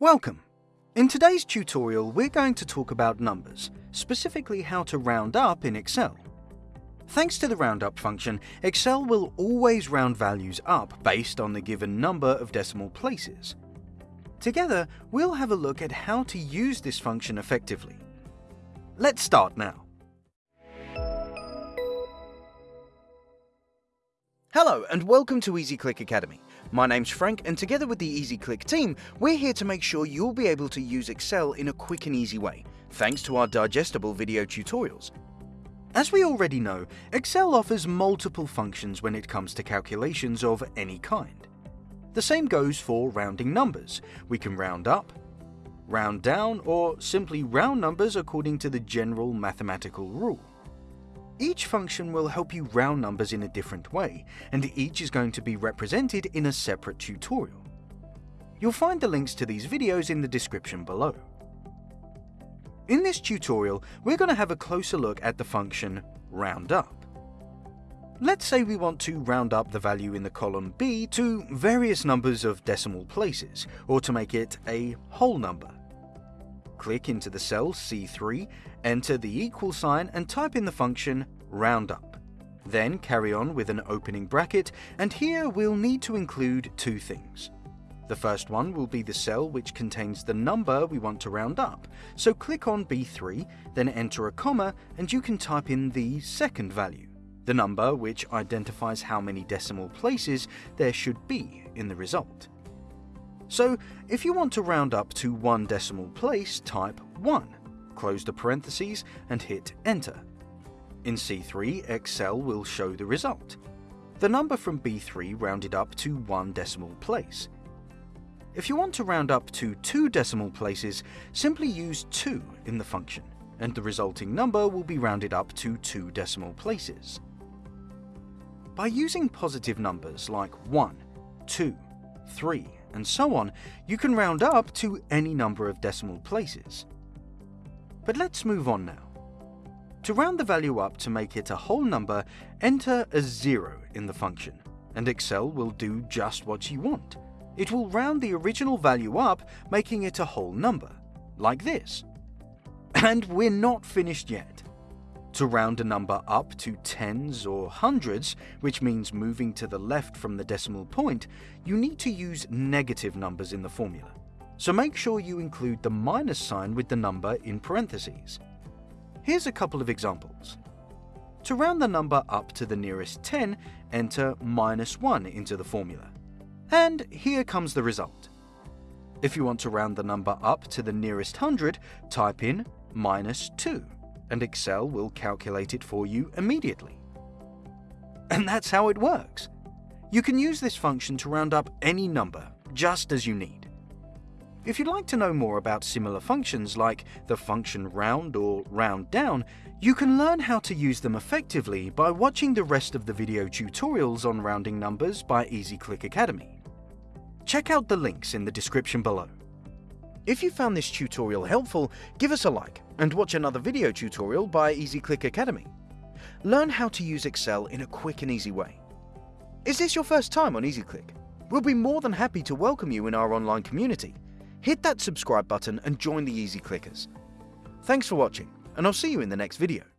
Welcome! In today's tutorial we're going to talk about numbers, specifically how to round up in Excel. Thanks to the roundup function, Excel will always round values up based on the given number of decimal places. Together, we'll have a look at how to use this function effectively. Let's start now. Hello and welcome to EasyClick Academy. My name's Frank and together with the EasyClick team, we're here to make sure you'll be able to use Excel in a quick and easy way, thanks to our digestible video tutorials. As we already know, Excel offers multiple functions when it comes to calculations of any kind. The same goes for rounding numbers. We can round up, round down, or simply round numbers according to the general mathematical rule. Each function will help you round numbers in a different way, and each is going to be represented in a separate tutorial. You'll find the links to these videos in the description below. In this tutorial, we're going to have a closer look at the function roundup. Let's say we want to round up the value in the column B to various numbers of decimal places, or to make it a whole number. Click into the cell C3 Enter the equal sign and type in the function roundup. Then carry on with an opening bracket, and here we'll need to include two things. The first one will be the cell which contains the number we want to round up, so click on B3, then enter a comma, and you can type in the second value, the number which identifies how many decimal places there should be in the result. So, if you want to round up to one decimal place, type 1 close the parentheses and hit enter. In C3, Excel will show the result. The number from B3 rounded up to one decimal place. If you want to round up to two decimal places, simply use 2 in the function, and the resulting number will be rounded up to two decimal places. By using positive numbers like 1, 2, 3, and so on, you can round up to any number of decimal places. But let's move on now. To round the value up to make it a whole number, enter a zero in the function, and Excel will do just what you want. It will round the original value up, making it a whole number, like this. And we're not finished yet. To round a number up to tens or hundreds, which means moving to the left from the decimal point, you need to use negative numbers in the formula so make sure you include the minus sign with the number in parentheses. Here's a couple of examples. To round the number up to the nearest 10, enter minus 1 into the formula. And here comes the result. If you want to round the number up to the nearest 100, type in minus 2, and Excel will calculate it for you immediately. And that's how it works. You can use this function to round up any number, just as you need. If you'd like to know more about similar functions like the function round or round down, you can learn how to use them effectively by watching the rest of the video tutorials on rounding numbers by EasyClick Academy. Check out the links in the description below. If you found this tutorial helpful, give us a like and watch another video tutorial by EasyClick Academy. Learn how to use Excel in a quick and easy way. Is this your first time on EasyClick? We'll be more than happy to welcome you in our online community hit that subscribe button and join the Easy Clickers. Thanks for watching, and I'll see you in the next video.